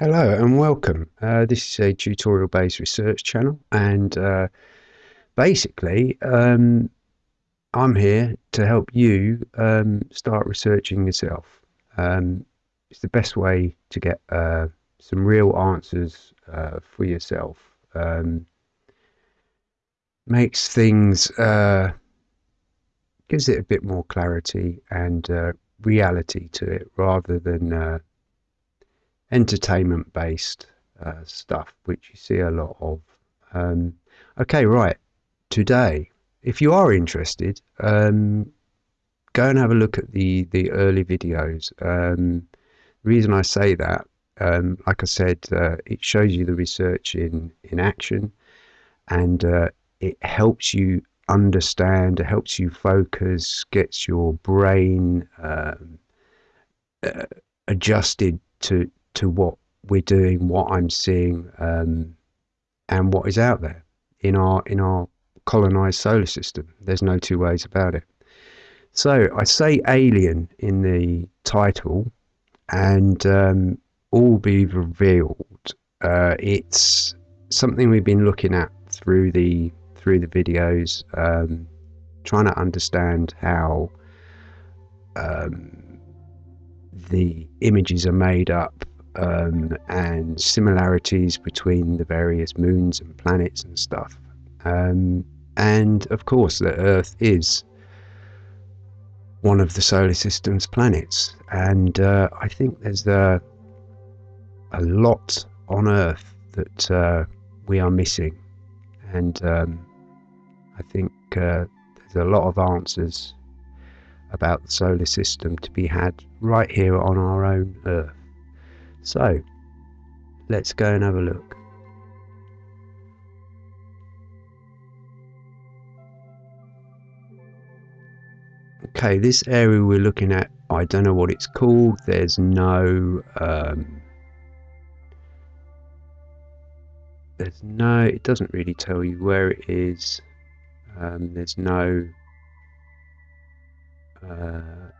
Hello and welcome. Uh, this is a tutorial based research channel and uh, basically um, I'm here to help you um, start researching yourself. Um, it's the best way to get uh, some real answers uh, for yourself. Um, makes things, uh, gives it a bit more clarity and uh, reality to it rather than entertainment based uh, stuff, which you see a lot of. Um, okay, right. Today, if you are interested, um, go and have a look at the, the early videos. Um, the reason I say that, um, like I said, uh, it shows you the research in, in action and uh, it helps you understand, it helps you focus, gets your brain um, uh, adjusted to, to what we're doing, what I'm seeing, um, and what is out there in our in our colonized solar system. There's no two ways about it. So I say alien in the title, and um, all be revealed. Uh, it's something we've been looking at through the through the videos, um, trying to understand how um, the images are made up um, and similarities between the various moons and planets and stuff. Um, and of course, the Earth is one of the solar system's planets. And uh, I think there's a, a lot on Earth that uh, we are missing. And um, I think uh, there's a lot of answers about the solar system to be had right here on our own Earth. So, let's go and have a look. Okay, this area we're looking at, I don't know what it's called. There's no, um, there's no, it doesn't really tell you where it is. Um, there's no, uh,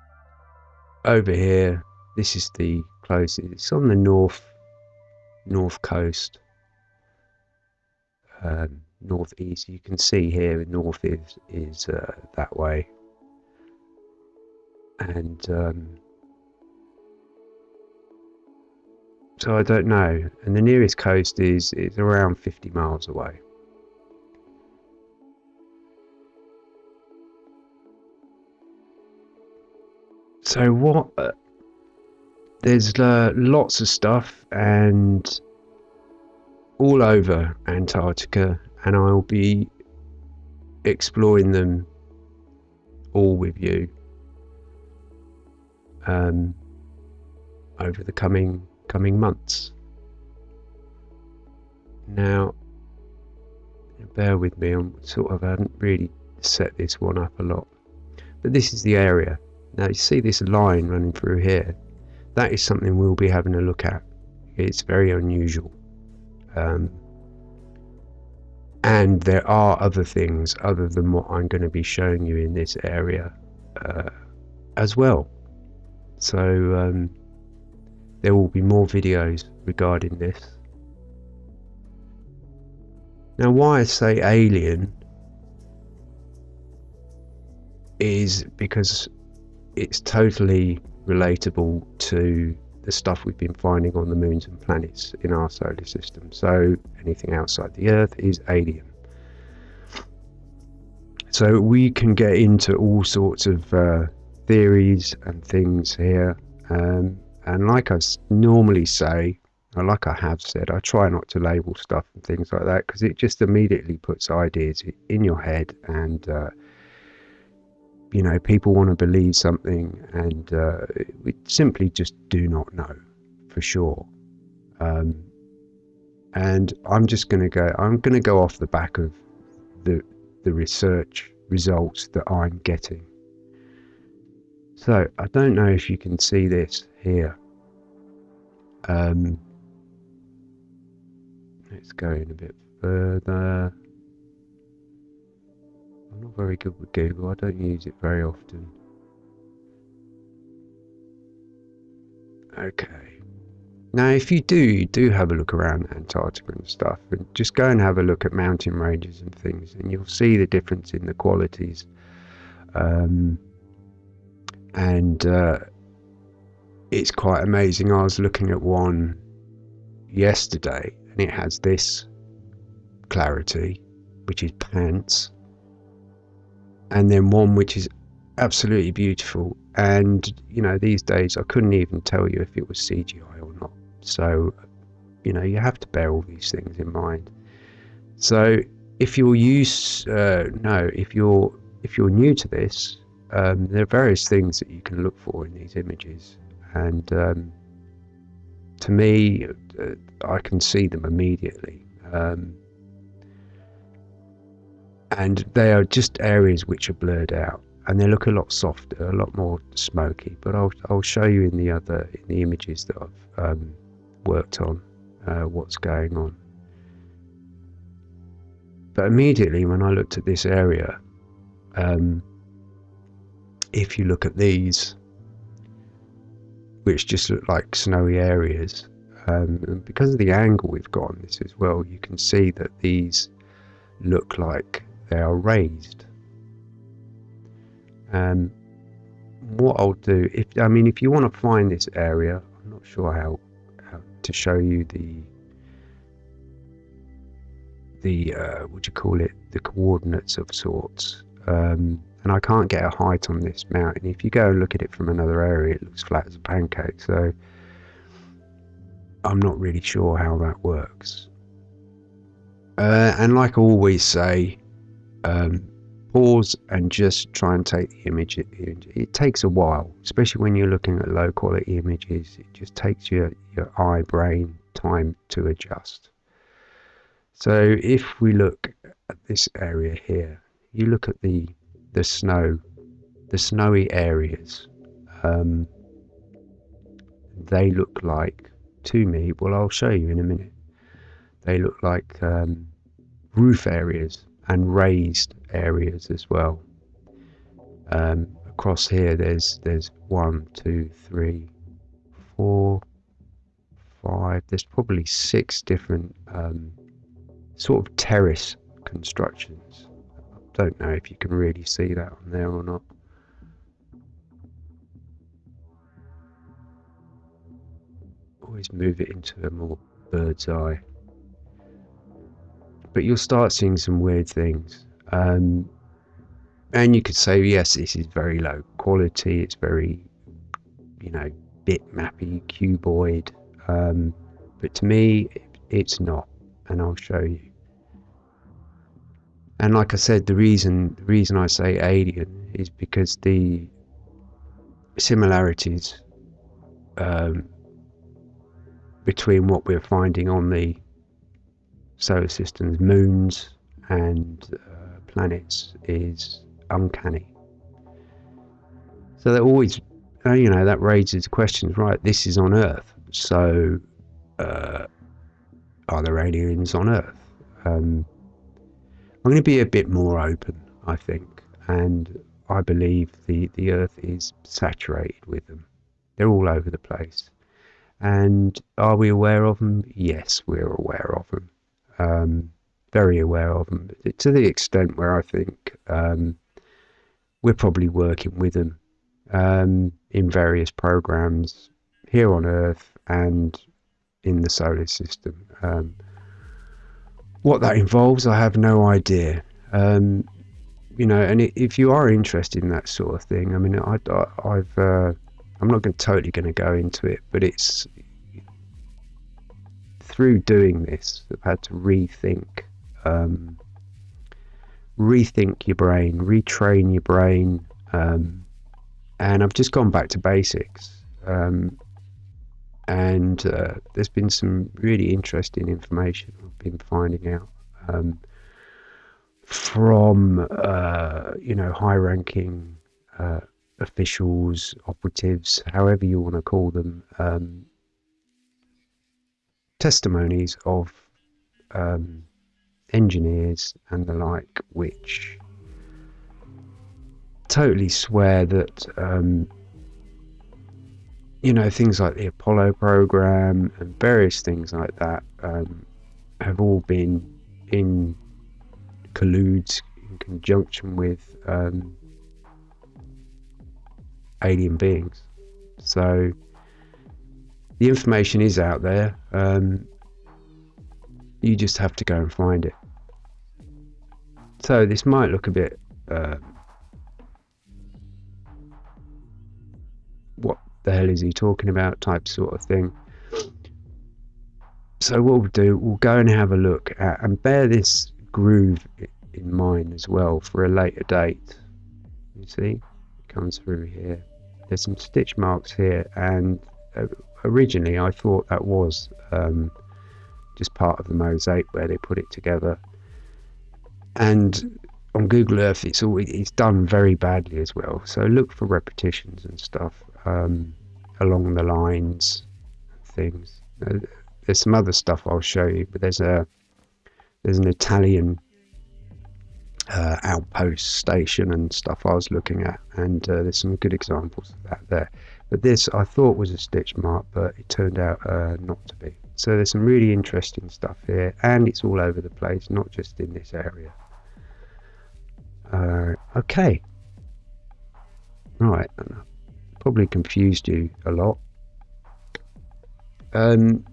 over here, this is the closest. It's on the north north coast, um, northeast. You can see here, north is is uh, that way, and um, so I don't know. And the nearest coast is is around 50 miles away. So what? Uh, there's uh, lots of stuff and all over Antarctica, and I'll be exploring them all with you um, over the coming coming months. Now, bear with me. I'm sort of I haven't really set this one up a lot, but this is the area. Now you see this line running through here that is something we'll be having a look at. It's very unusual. Um, and there are other things other than what I'm going to be showing you in this area uh, as well. So um, there will be more videos regarding this. Now why I say alien is because it's totally relatable to the stuff we've been finding on the moons and planets in our solar system. So anything outside the Earth is alien. So we can get into all sorts of uh, theories and things here. Um, and like I normally say, or like I have said, I try not to label stuff and things like that because it just immediately puts ideas in your head and uh, you know, people want to believe something and uh, we simply just do not know for sure. Um, and I'm just going to go, I'm going to go off the back of the, the research results that I'm getting. So I don't know if you can see this here. Um, let's go in a bit further. I'm not very good with Google, I don't use it very often. Okay. now, if you do, you do have a look around Antarctica and stuff, and just go and have a look at mountain ranges and things, and you'll see the difference in the qualities. Um, and uh, it's quite amazing. I was looking at one yesterday, and it has this clarity, which is pants, and then one which is absolutely beautiful. And you know, these days I couldn't even tell you if it was CGI or not. So, you know, you have to bear all these things in mind. So, if you're used, uh, no, if you're if you're new to this, um, there are various things that you can look for in these images, and um, to me, uh, I can see them immediately. Um, and they are just areas which are blurred out and they look a lot softer, a lot more smoky. But I'll I'll show you in the other in the images that I've um, worked on uh, what's going on. But immediately when I looked at this area, um, if you look at these, which just look like snowy areas, um, because of the angle we've got on this as well, you can see that these look like they are raised. And what I'll do, if I mean, if you want to find this area, I'm not sure how, how to show you the the uh, what do you call it, the coordinates of sorts. Um, and I can't get a height on this mountain. If you go and look at it from another area, it looks flat as a pancake. So I'm not really sure how that works. Uh, and like I always say, um, pause and just try and take the image. It, it, takes a while, especially when you're looking at low quality images. It just takes your, your eye brain time to adjust. So if we look at this area here, you look at the the snow, the snowy areas. Um, they look like to me. Well, I'll show you in a minute. They look like um, roof areas and raised areas as well. Um, across here, there's there's one, two, three, four, five. There's probably six different um, sort of terrace constructions. I don't know if you can really see that on there or not. Always move it into a more bird's eye but you'll start seeing some weird things. Um, and you could say, yes, this is very low quality. It's very, you know, bitmappy, cuboid. Um, but to me, it's not, and I'll show you. And like I said, the reason the reason I say alien is because the similarities um, between what we're finding on the solar system's moons and uh, planets is uncanny. So that always, uh, you know, that raises questions. Right, this is on Earth, so uh, are there aliens on Earth? Um, I'm going to be a bit more open, I think, and I believe the the Earth is saturated with them. They're all over the place. And are we aware of them? Yes, we're aware of them um, very aware of them to the extent where I think um, we're probably working with them um, in various programs here on Earth and in the solar system. Um, what that involves, I have no idea. Um, you know, and if you are interested in that sort of thing, I mean, I, have uh, I'm not going totally going to go into it, but it's through doing this, I've had to rethink, um, rethink your brain, retrain your brain, um, and I've just gone back to basics. Um, and uh, there's been some really interesting information I've been finding out um, from uh, you know high-ranking uh, officials, operatives, however you want to call them, um, testimonies of um, engineers and the like, which totally swear that um, you know, things like the Apollo program and various things like that um, have all been in colludes in conjunction with um, alien beings. So the information is out there. Um, you just have to go and find it. So this might look a bit. Uh, what the hell is he talking about? Type sort of thing. So what we'll do, we'll go and have a look at and bear this groove in mind as well for a later date. You see, it comes through here. There's some stitch marks here, and uh, originally I thought that was um, just part of the mosaic where they put it together. And on Google Earth, it's all it's done very badly as well. So look for repetitions and stuff um, along the lines, things. Uh, there's some other stuff I'll show you, but there's a there's an Italian uh, outpost station and stuff I was looking at, and uh, there's some good examples of that there. But this I thought was a stitch mark, but it turned out uh, not to be. So there's some really interesting stuff here, and it's all over the place, not just in this area. Uh, okay. Right, probably confused you a lot. Um,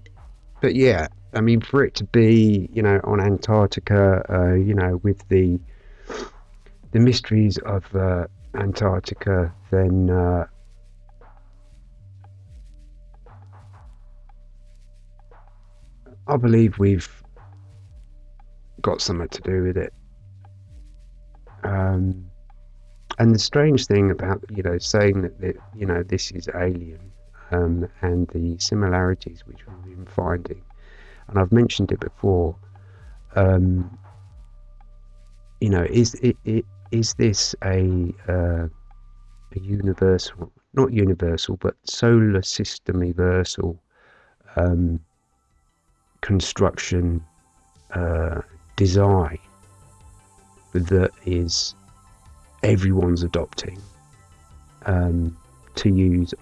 but yeah, I mean, for it to be, you know, on Antarctica, uh, you know, with the the mysteries of uh, Antarctica, then uh, I believe we've got something to do with it. Um, and the strange thing about you know saying that, you know this is alien um, and the similarities which we've been finding, and I've mentioned it before. Um, you know, is it, it is this a uh, a universal, not universal, but solar system universal um, construction uh, design that is everyone's adopting um, to use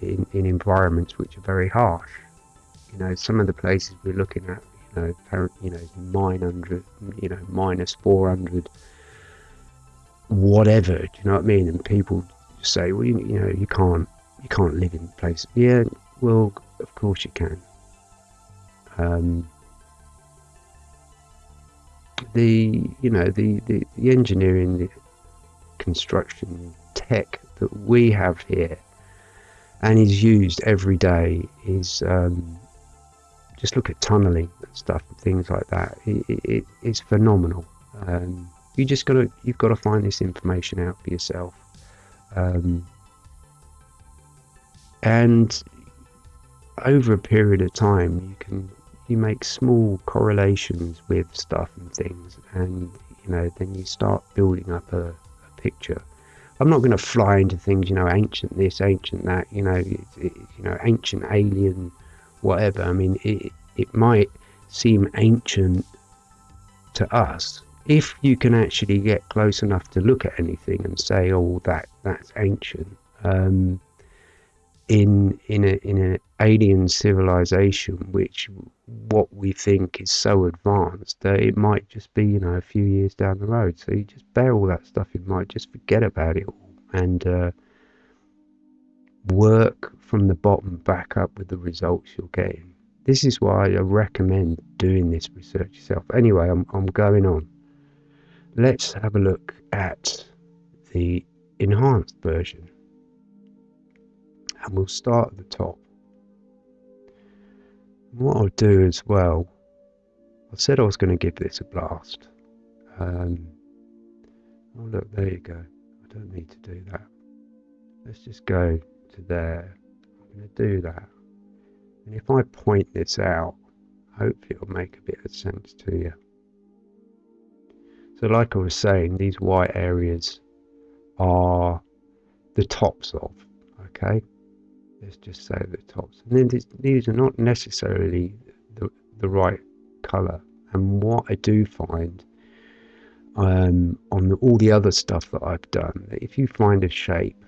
in, in environments which are very harsh. You know, some of the places we're looking at, you know, you know, 900, you know, minus 400, whatever. Do you know what I mean? And people say, well, you, you know, you can't, you can't live in places. Yeah, well, of course you can. Um, the you know the, the, the engineering the construction tech that we have here and is used every day is um, just look at tunneling and stuff and things like that. It, it, it's phenomenal. Um, you just gotta you've got to find this information out for yourself. Um, and over a period of time you can you make small correlations with stuff and things, and you know, then you start building up a, a picture. I'm not going to fly into things, you know, ancient this, ancient that, you know, it, it, you know, ancient alien, whatever. I mean, it it might seem ancient to us if you can actually get close enough to look at anything and say, "Oh, that that's ancient." Um, in in a in an alien civilization, which what we think is so advanced that it might just be you know a few years down the road. So you just bear all that stuff in mind, just forget about it all, and uh, work from the bottom back up with the results you're getting. This is why I recommend doing this research yourself. Anyway, I'm I'm going on. Let's have a look at the enhanced version and we'll start at the top. What I'll do as well, I said I was going to give this a blast. Um, oh look, there you go. I don't need to do that. Let's just go to there. I'm going to do that. And if I point this out, hopefully it'll make a bit of sense to you. So like I was saying, these white areas are the tops of, okay? Let's just say the tops. And then these, are not necessarily the, the right colour. And what I do find um, on the, all the other stuff that I've done, if you find a shape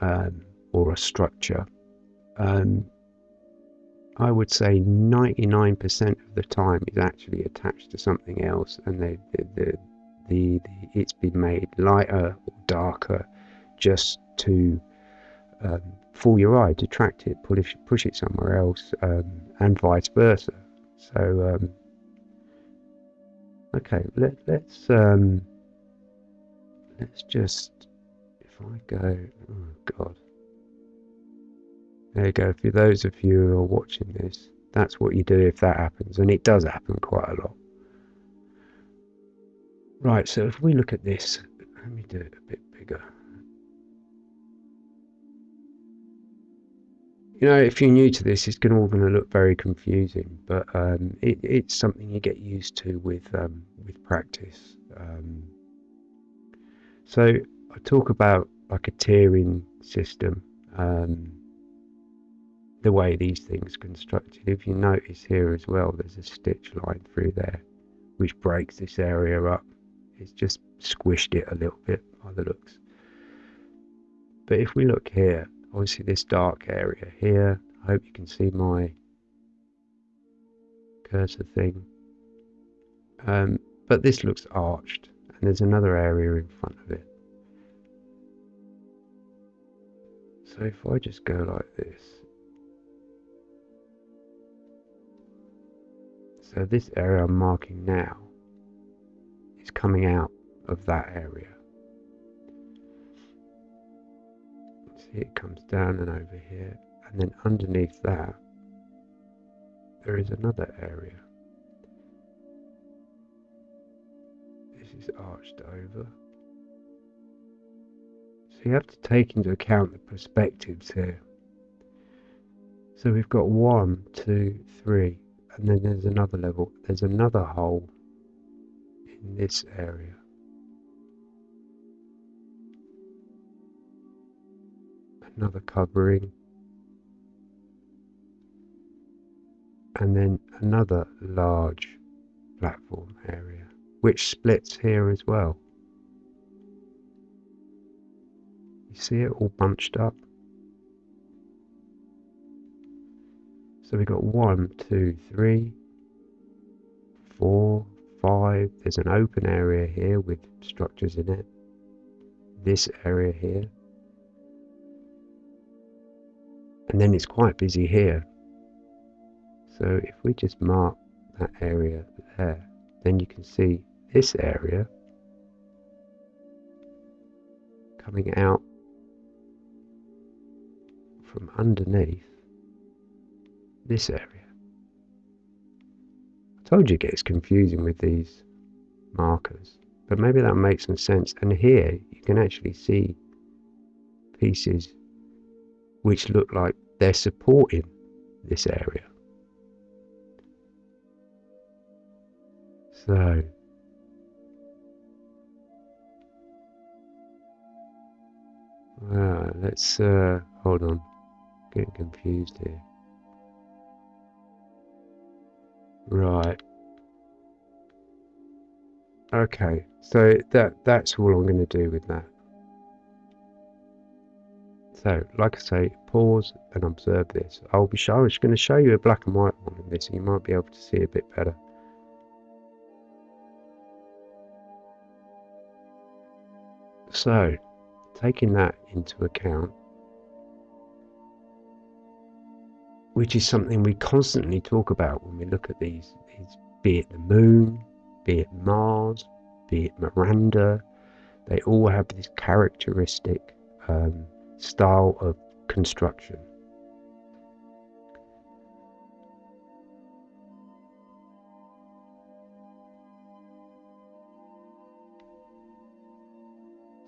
um, or a structure um, I would say 99% of the time is actually attached to something else, and the, the, the, the it's been made lighter or darker just to um, fool your eye, detract it, push push it somewhere else, um, and vice versa. So um, okay, let, let's um, let's just if I go, oh god. There you go. For those of you who are watching this, that's what you do if that happens, and it does happen quite a lot. Right, so if we look at this, let me do it a bit bigger. You know, if you're new to this, it's all going to look very confusing, but um, it, it's something you get used to with um, with practice. Um, so I talk about like a tiering system. Um, the way these things constructed. If you notice here as well, there's a stitch line through there, which breaks this area up. It's just squished it a little bit by the looks. But if we look here, obviously this dark area here, I hope you can see my cursor thing. Um, but this looks arched, and there's another area in front of it. So if I just go like this, So this area I'm marking now is coming out of that area. It comes down and over here and then underneath that there is another area. This is arched over. So you have to take into account the perspectives here. So we've got one, two, three, and then there's another level there's another hole in this area another covering and then another large platform area which splits here as well you see it all bunched up So we've got one, two, three, four, five. There's an open area here with structures in it. This area here. And then it's quite busy here. So if we just mark that area there, then you can see this area coming out from underneath this area. I told you it gets confusing with these markers, but maybe that makes some sense. And here you can actually see pieces which look like they're supporting this area. So uh, let's uh, hold on, getting confused here. Right. Okay, so that that's all I'm going to do with that. So, like I say, pause and observe this. I'll be show, I'm just going to show you a black and white one of this, you might be able to see a bit better. So, taking that into account, which is something we constantly talk about when we look at these, these be it the moon, be it Mars, be it Miranda, they all have this characteristic um, style of construction.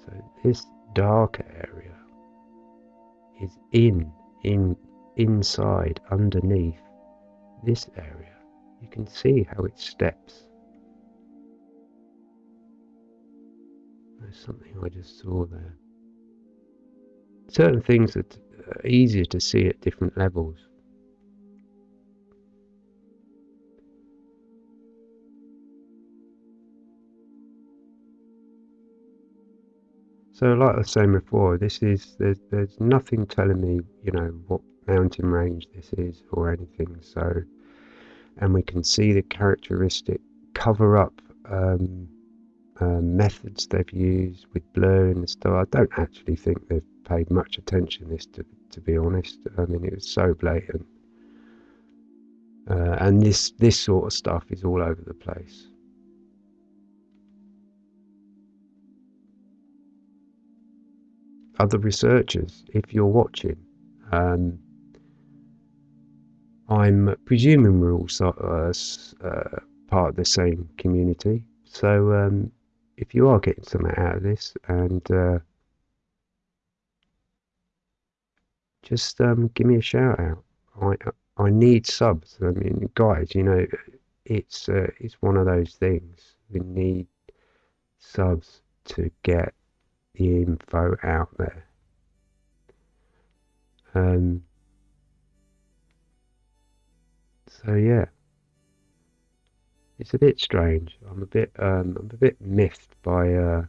So this darker area is in in inside, underneath this area, you can see how it steps. There's something I just saw there. Certain things that are easier to see at different levels. So, like I was saying before, this is there's there's nothing telling me, you know, what mountain range this is or anything. So, and we can see the characteristic cover up um, uh, methods they've used with blurring and stuff. I don't actually think they've paid much attention to this, to, to be honest. I mean, it was so blatant. Uh, and this this sort of stuff is all over the place. Other researchers, if you're watching, um, I'm presuming we're all uh, uh, part of the same community. So um, if you are getting something out of this, and uh, just um, give me a shout out. I I need subs. I mean, guys, you know, it's uh, it's one of those things. We need subs to get the info out there. Um, so yeah, it's a bit strange. I'm a bit um, I'm a bit miffed by uh,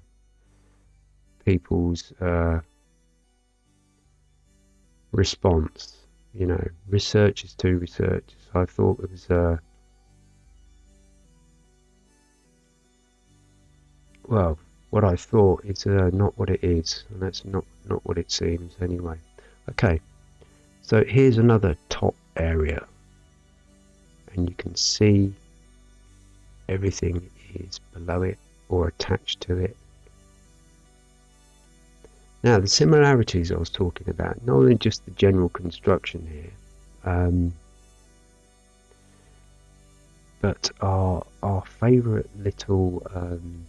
people's uh, response. You know, research researchers to researchers. I thought it was uh, well, what I thought is uh, not what it is, and that's not not what it seems anyway. Okay, so here's another top area, and you can see everything is below it or attached to it. Now, the similarities I was talking about, not only just the general construction here, um, but our our favourite little um,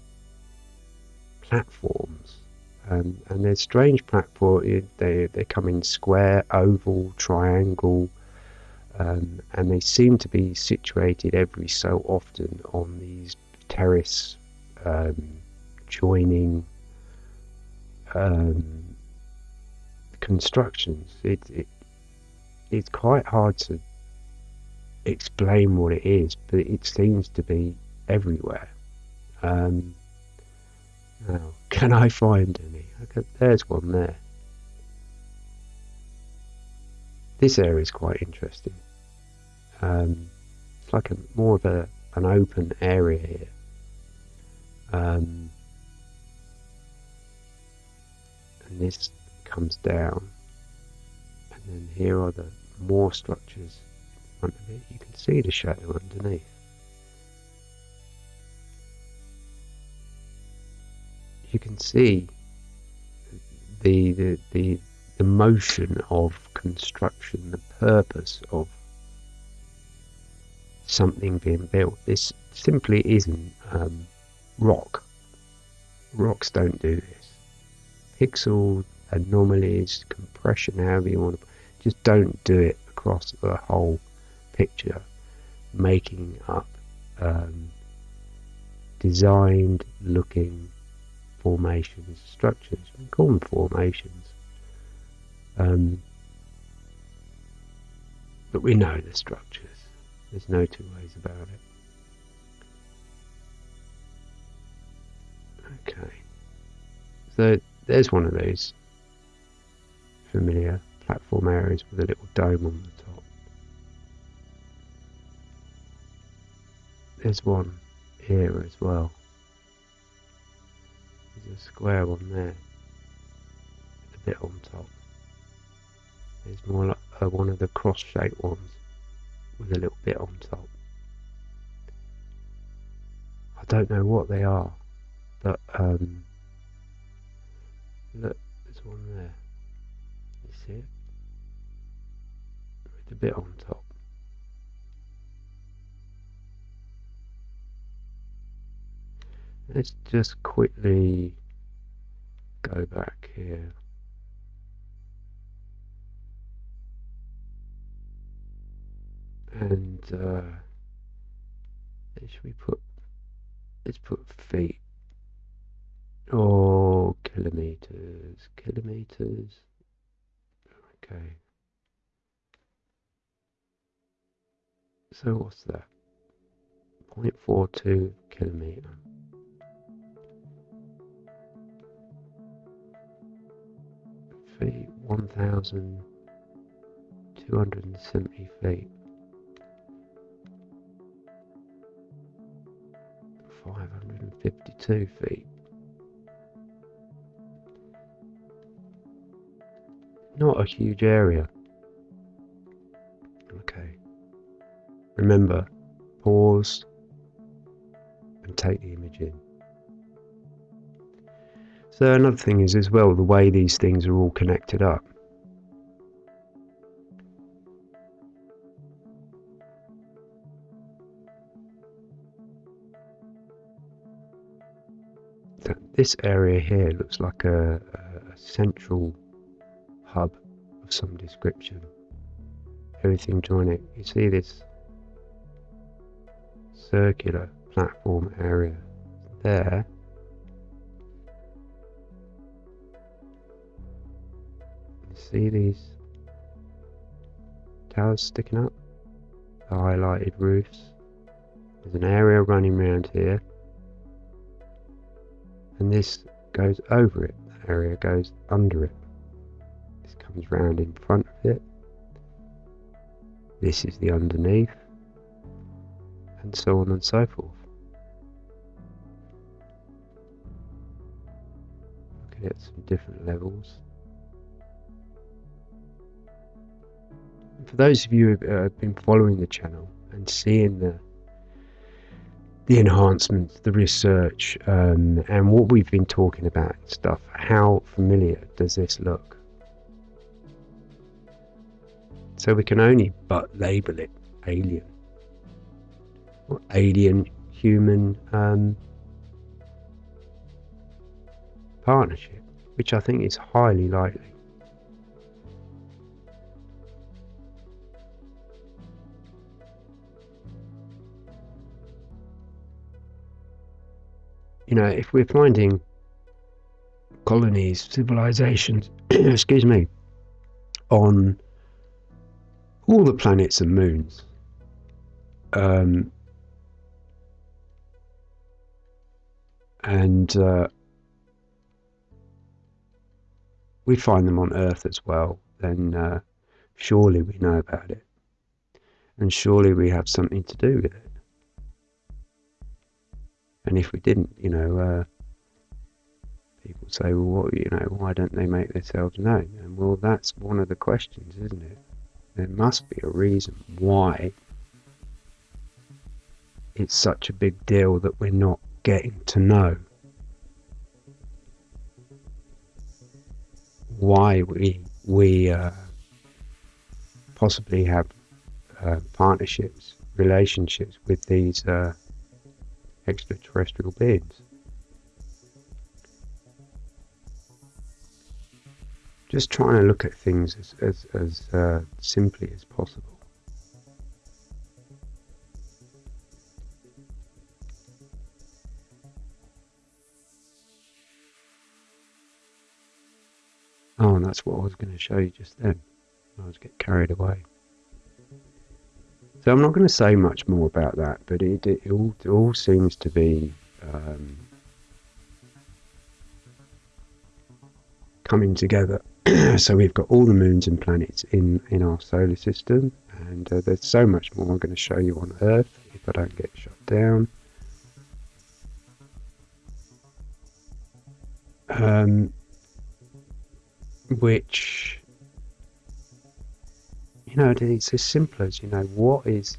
platforms. Um, and they're strange platforms. They they come in square, oval, triangle, um, and they seem to be situated every so often on these terrace um, joining um, constructions. It, it it's quite hard to explain what it is, but it seems to be everywhere. Um, now, can I find any? Okay, there's one there. This area is quite interesting. Um, it's like a more of a an open area here. Um, and this comes down, and then here are the more structures in front of it. You can see the shadow underneath. You can see the the the, the motion of construction, the purpose of something being built. This simply isn't um, rock. Rocks don't do this. Pixel anomalies, compression, however you want to, just don't do it across the whole picture, making up um, designed looking formations, structures. We call them formations. Um, but we know the structures. There's no two ways about it. Okay. So there's one of those familiar platform areas with a little dome on the top. There's one here as well. There's a square one there. A bit on top. There's more like uh, one of the cross-shaped ones with a little bit on top. I don't know what they are, but um, look, there's one there. You see it? With a bit on top. Let's just quickly go back here. And uh, should we put let's put feet or oh, kilometers kilometers. Okay. So what's that? 0.42 kilometer. Feet 1000 270 feet. 552 feet. Not a huge area. Okay. Remember, pause and take the image in. So another thing is as well the way these things are all connected up. This area here looks like a, a central hub of some description. Everything joining. You see this circular platform area there. You see these towers sticking up? The highlighted roofs. There's an area running around here. And this goes over it. The area goes under it. This comes round in front of it. This is the underneath. And so on and so forth. Looking at some different levels. For those of you who have uh, been following the channel and seeing the the enhancements, the research, um, and what we've been talking about and stuff, how familiar does this look? So we can only but label it alien or alien human um, partnership, which I think is highly likely. You know, if we're finding colonies, civilizations, excuse me, on all the planets and moons, um, and uh, we find them on Earth as well, then uh, surely we know about it. And surely we have something to do with it. And if we didn't, you know, uh, people say, well, what, you know, why don't they make themselves known? And well, that's one of the questions, isn't it? There must be a reason why it's such a big deal that we're not getting to know why we we uh, possibly have uh, partnerships, relationships with these uh, extraterrestrial beings. Just trying to look at things as as, as uh, simply as possible. Oh, and that's what I was going to show you just then. I was get carried away. So I'm not going to say much more about that, but it, it, all, it all seems to be um, coming together. so we've got all the moons and planets in, in our solar system, and uh, there's so much more I'm going to show you on Earth if I don't get shut down. Um, which you know it's as simple as you know what is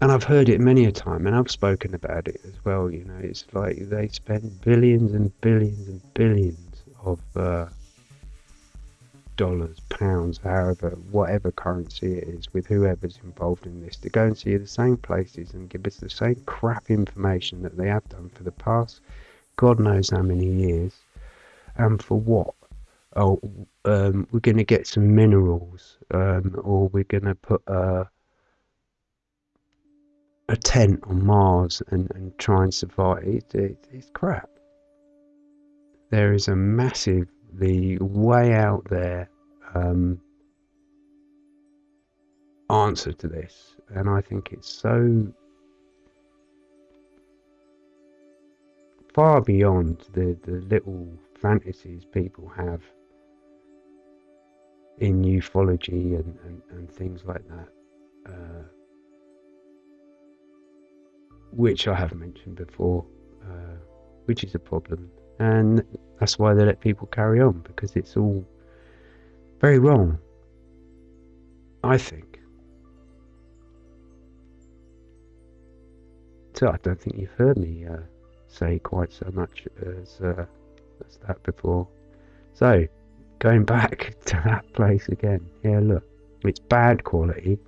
and I've heard it many a time and I've spoken about it as well you know it's like they spend billions and billions and billions of uh, dollars pounds however whatever currency it is with whoever's involved in this to go and see the same places and give us the same crap information that they have done for the past god knows how many years and for what? Oh, um, we're going to get some minerals, um, or we're going to put a, a tent on Mars and, and try and survive. It, it, it's crap. There is a massively way out there um, answer to this, and I think it's so far beyond the, the little fantasies people have in ufology and, and, and things like that, uh, which I have mentioned before, uh, which is a problem. And that's why they let people carry on because it's all very wrong, I think. So I don't think you've heard me uh, say quite so much as, uh, as that before. So, going back to that place again. Yeah, look, it's bad quality.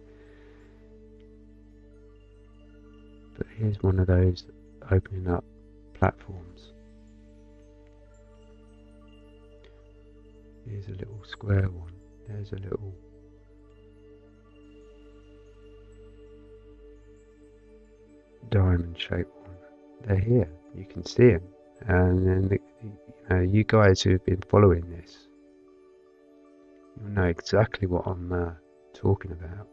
But here's one of those opening up platforms. Here's a little square one. There's a little diamond shaped one. They're here. You can see them. And then the, you know, you guys who've been following this, you'll know exactly what I'm uh, talking about.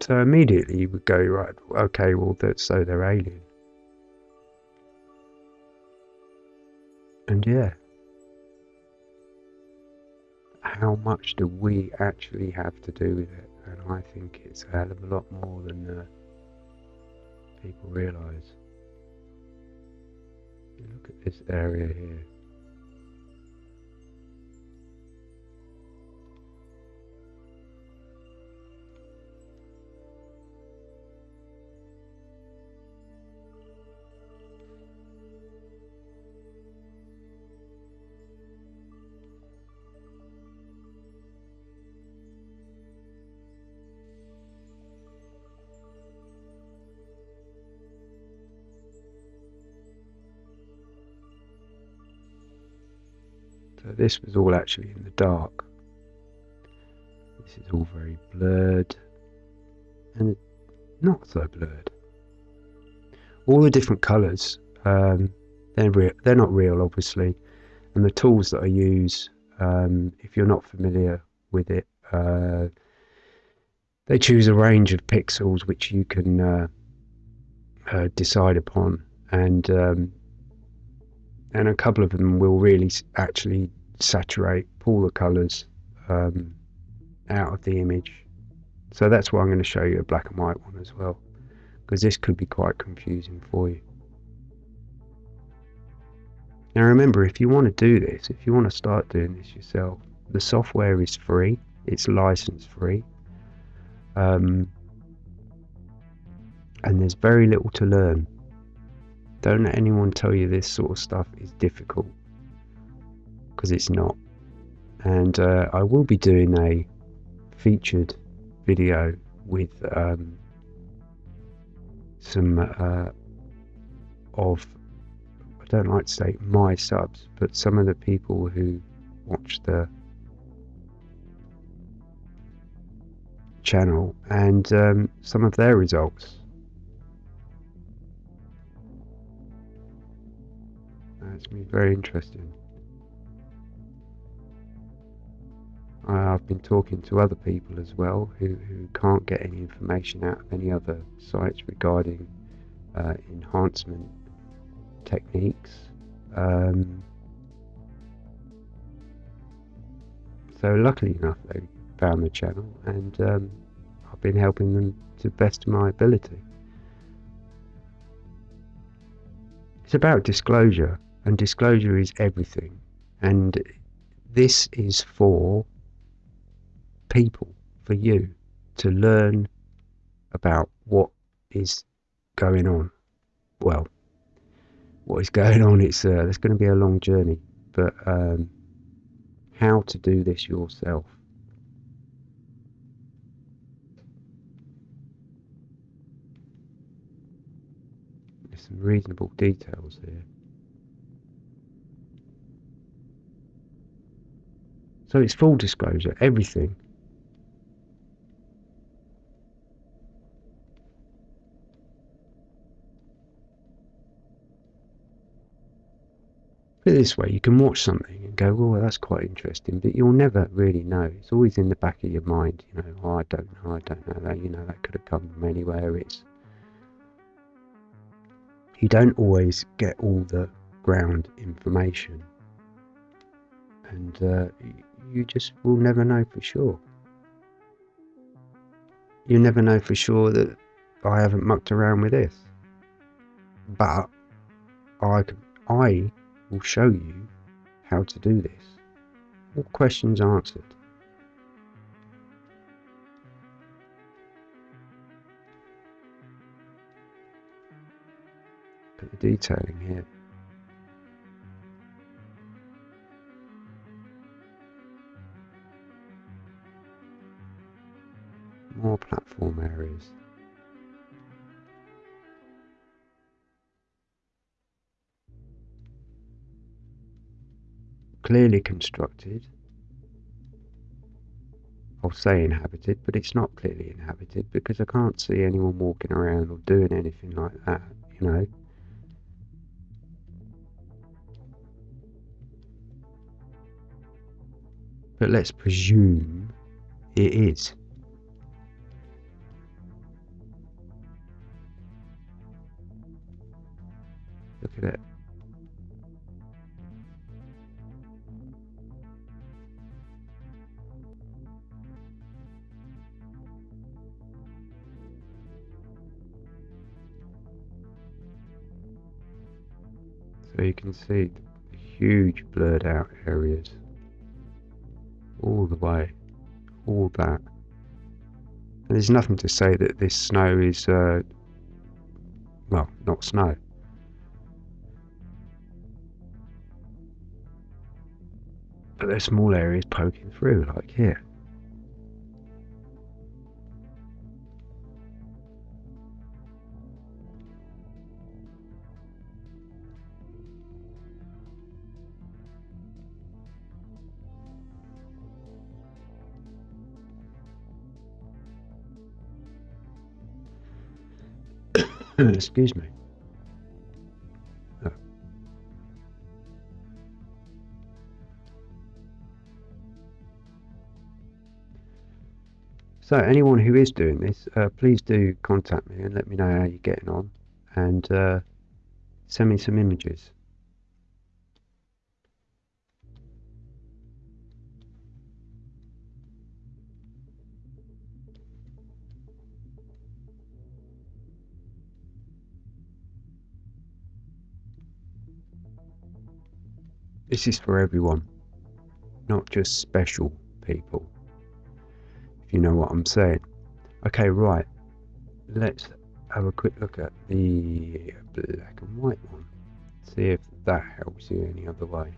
So immediately you would go, right, okay, well, that, so they're alien. And yeah, how much do we actually have to do with it? And I think it's a hell of a lot more than uh, people realise. Look at this area here. So this was all actually in the dark. This is all very blurred and not so blurred. All the different colours, um, they're, real, they're not real obviously, and the tools that I use, um, if you're not familiar with it, uh, they choose a range of pixels which you can uh, uh, decide upon, and um, and a couple of them will really actually saturate, pull the colours um, out of the image. So that's why I'm going to show you a black and white one as well, because this could be quite confusing for you. Now remember, if you want to do this, if you want to start doing this yourself, the software is free, it's license free, um, and there's very little to learn. Don't let anyone tell you this sort of stuff is difficult because it's not. And uh, I will be doing a featured video with um, some uh, of, I don't like to say my subs, but some of the people who watch the channel and um, some of their results. That's going to be very interesting. I've been talking to other people as well who, who can't get any information out of any other sites regarding uh, enhancement techniques. Um, so luckily enough they found the channel and um, I've been helping them to the best of my ability. It's about disclosure and disclosure is everything and this is for people, for you to learn about what is going on. Well, what is going on, it's uh, there's going to be a long journey, but um, how to do this yourself. There's some reasonable details here. So it's full disclosure, everything. Put it this way, you can watch something and go, well, that's quite interesting, but you'll never really know. It's always in the back of your mind, you know, oh, I don't know, I don't know that, you know, that could have come from anywhere. It's you don't always get all the ground information, and uh, you just will never know for sure. You never know for sure that I haven't mucked around with this, but I I will show you how to do this. All questions answered. Put the detailing here. More platform areas. Clearly constructed. I'll say inhabited, but it's not clearly inhabited because I can't see anyone walking around or doing anything like that, you know. But let's presume it is. So you can see huge blurred out areas all the way, all that. And there's nothing to say that this snow is, uh, well, not snow. But there's small areas poking through, like here. Excuse me. So anyone who is doing this, uh, please do contact me and let me know how you're getting on and uh, send me some images. This is for everyone, not just special people, if you know what I'm saying. Okay, right, let's have a quick look at the black and white one, see if that helps you any other way.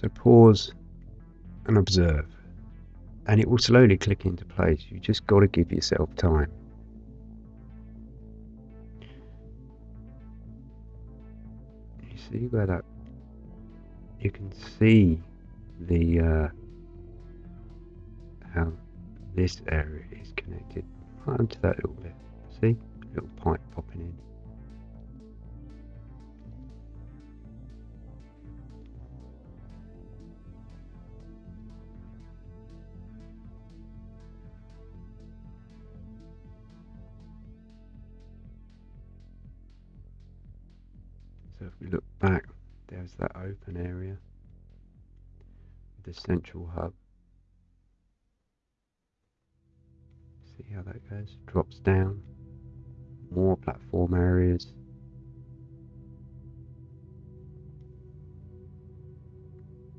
So pause and observe. And it will slowly click into place. You just got to give yourself time. You see where that you can see the uh, how this area is connected right onto that little bit. See? Little pipe popping in. Look back, there's that open area, the central hub. See how that goes? Drops down, more platform areas.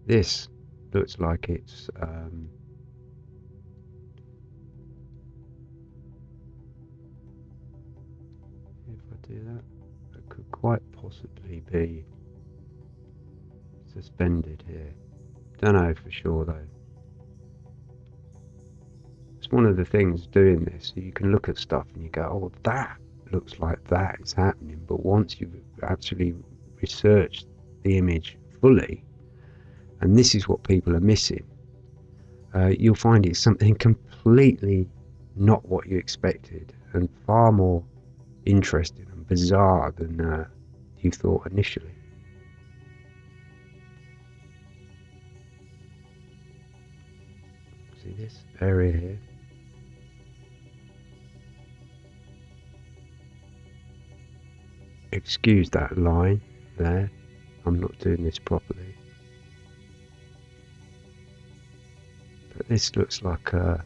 This looks like it's um, if I do that could quite possibly be suspended here. Don't know for sure though. It's one of the things doing this, you can look at stuff and you go, oh, that looks like that is happening. But once you've actually researched the image fully, and this is what people are missing, uh, you'll find it's something completely not what you expected and far more interesting and bizarre than uh, you thought initially. See this area here? Excuse that line there. I'm not doing this properly. But this looks like a,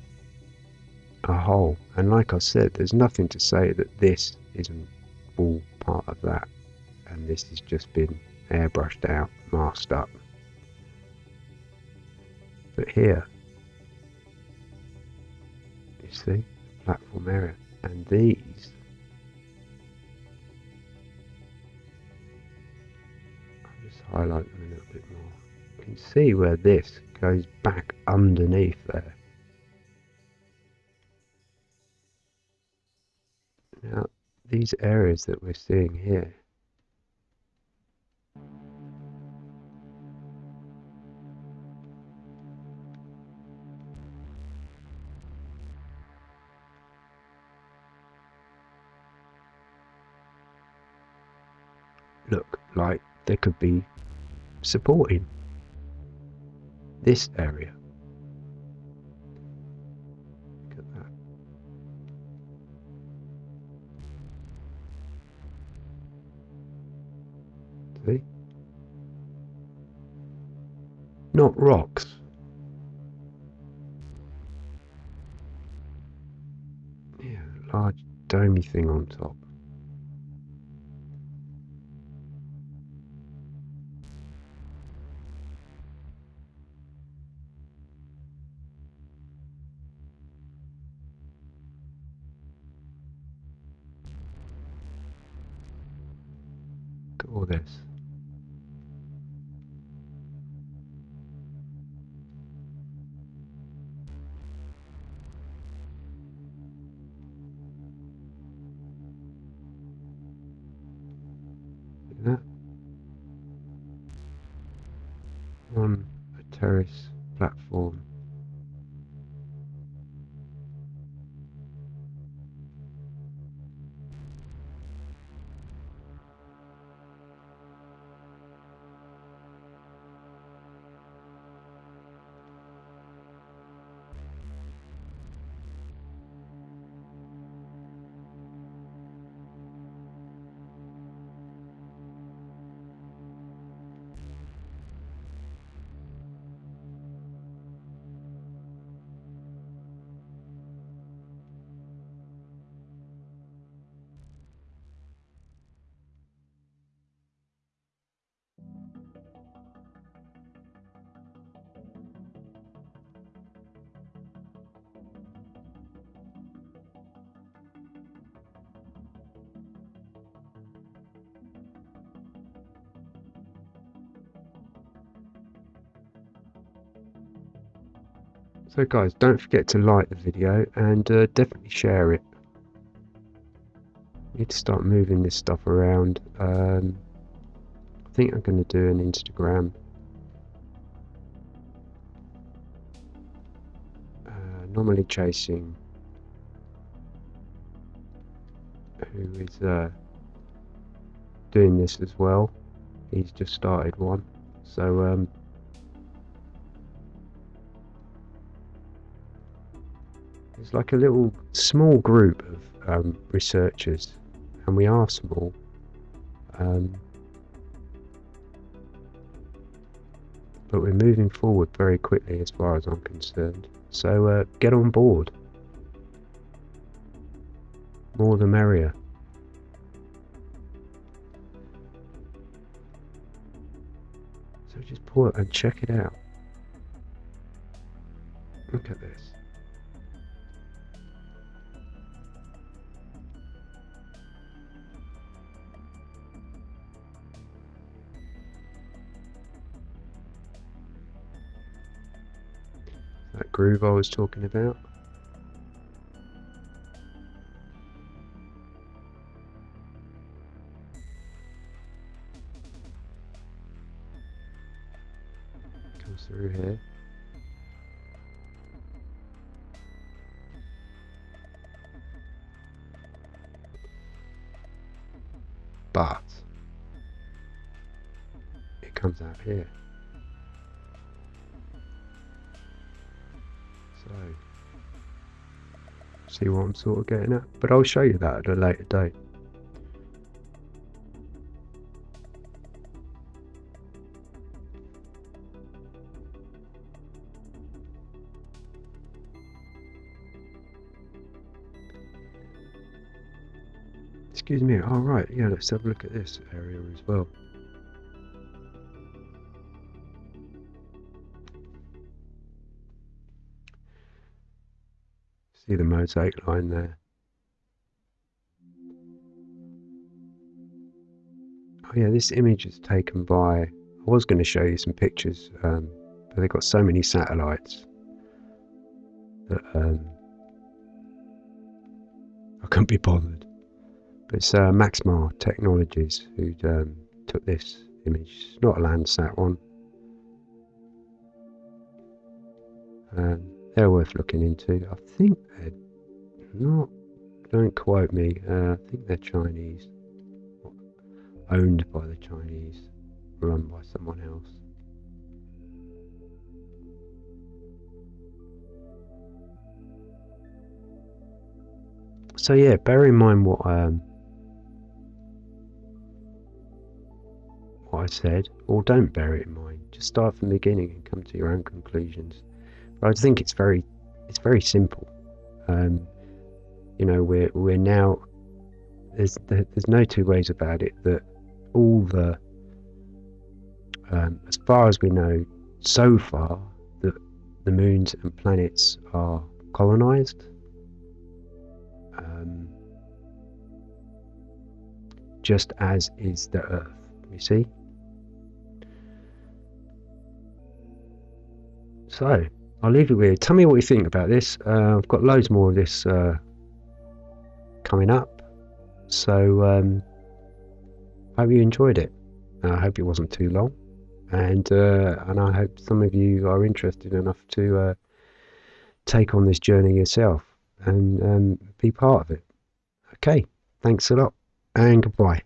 a hole. And like I said, there's nothing to say that this isn't all part of that. And this has just been airbrushed out, masked up. But here, you see, platform area. And these I'll just highlight them a little bit more. You can see where this goes back underneath there. Now, these areas that we're seeing here, like could be supporting this area. Look at that. See? Not rocks. Yeah, large domey thing on top. So guys, don't forget to like the video and uh, definitely share it. Need to start moving this stuff around. Um, I think I'm going to do an Instagram. Uh, normally chasing who is uh, doing this as well. He's just started one. So um, It's like a little small group of um, researchers, and we are small. Um, but we're moving forward very quickly as far as I'm concerned. So uh, get on board. More the merrier. So just pull it and check it out. Look at this. groove I was talking about. Comes through here. But it comes out here. See what I'm sort of getting at. But I'll show you that at a later date. Excuse me. All oh, right. Yeah, let's have a look at this area as well. See the mosaic line there. Oh yeah, this image is taken by, I was going to show you some pictures, um, but they've got so many satellites that um, I couldn't be bothered. But it's uh, Maxar Technologies who um, took this image. It's not a Landsat one. Um, they're worth looking into. I think they're not, don't quote me, uh, I think they're Chinese. Owned by the Chinese, run by someone else. So yeah, bear in mind what um, what I said, or don't bear it in mind. Just start from the beginning and come to your own conclusions. But I think it's very, it's very simple. Um, you know, we're we're now there's there's no two ways about it that all the um, as far as we know so far that the moons and planets are colonized. Um, just as is the Earth. You see. So I'll leave it with. Tell me what you think about this. Uh, I've got loads more of this uh, coming up. So um, hope you enjoyed it. I hope it wasn't too long, and uh, and I hope some of you are interested enough to uh, take on this journey yourself and um, be part of it. Okay, thanks a lot, and goodbye.